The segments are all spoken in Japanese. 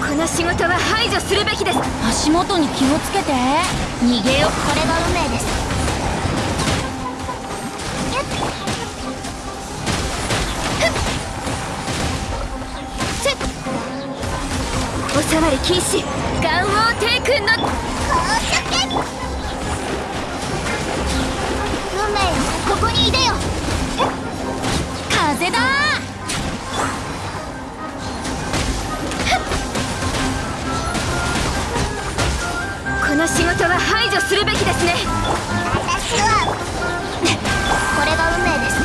この仕事は排除するべきです。足元に気をつけて。逃げよこれが運命です。おさわり禁止。ガン王帝君の。運命よここにいでよ。風だ除するべきですね。私はこれが運命です。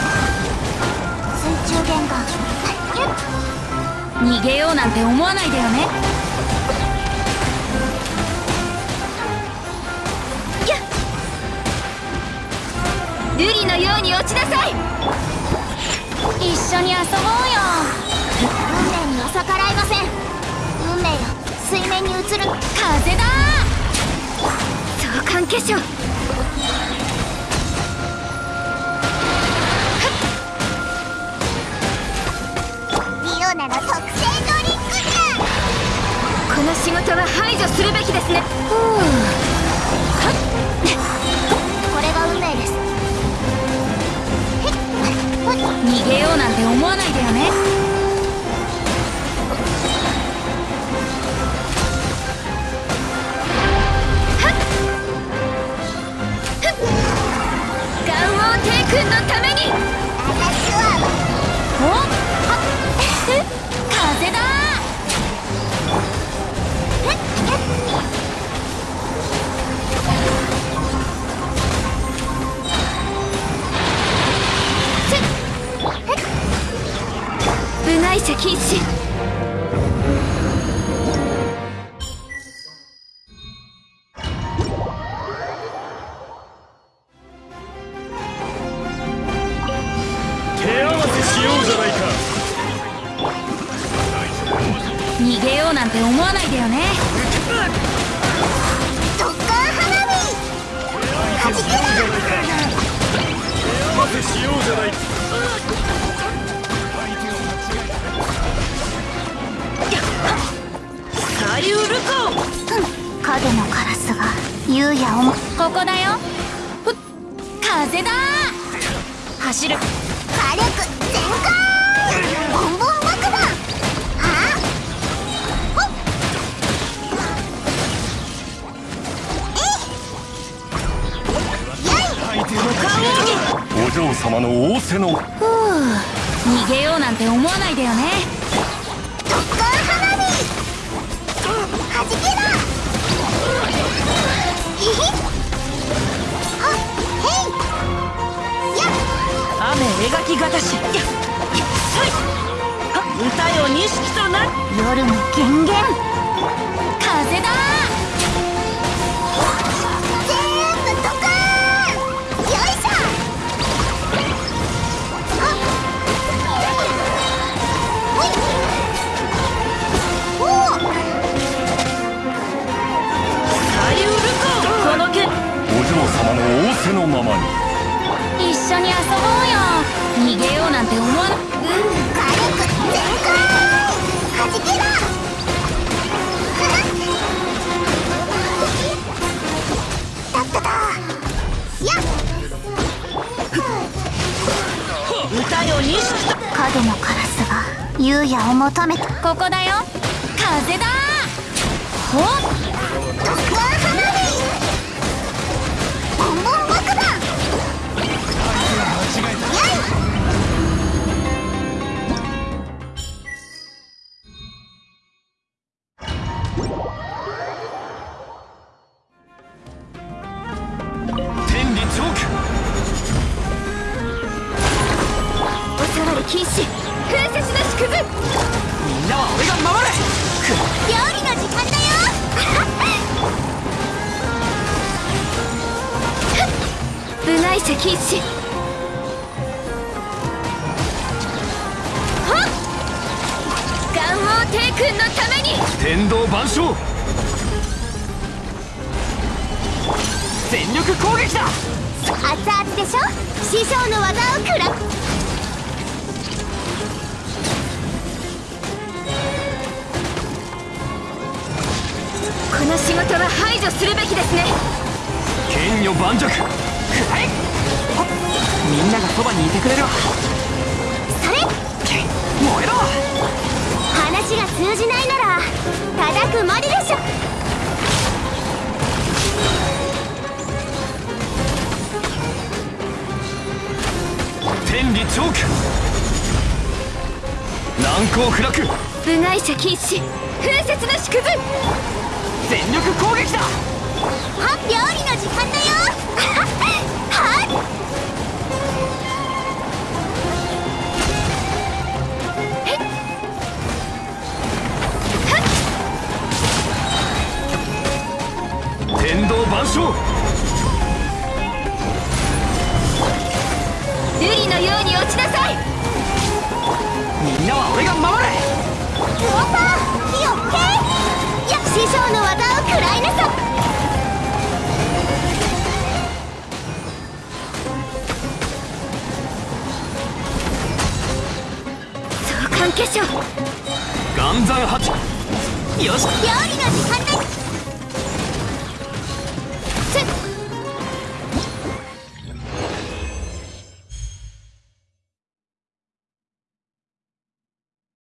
水中玄関。逃げようなんて思わないでよね。瑠璃のように落ちなさい。一緒に遊ぼうよ。運命には逆らえません。運命よ。水面に映る。風だ相関化粧リオナの特製ドリンクだこの仕事は排除するべきですね。これが運命です。逃げようなんて思わないでよね。禁止手合わせしようじゃないか。逃げようなんて思わないでよね影のカラスが優也をもここだよふっ風だ走る火力全開ボンボン爆弾はほっえいやいお嬢様の仰せのふう逃げようなん。て思わないでよね特艦花火はじけだひひはへい。や雨描きがたしやっさい。歌よ錦とな夜の源源風だせのままに。一緒に遊ぼうよ。逃げようなんて思わなうん。火力全開はじけだだっただやっ歌よ錦と影のカラスが優也を求めたここだよ風だほっ特艦花火ボンボン禁止。風雪の縮図みんなは俺が守れ料理の時間だよ。部外者禁止。はっ。ガン王帝君のために。天道万象。全力攻撃だ。熱々でしょ？師匠の技を食らこの仕事は排除するべきですね。剣女盤石。くらえほっみんながそばにいてくれるわそれ。け燃えろ。話が通じないなら叩くまででしょ。天理チョーク難攻不落部外者禁止。風雪の縮図全力攻撃だ。は料理の時間だよ。召喚化粧岩山八。よし。料理の時間です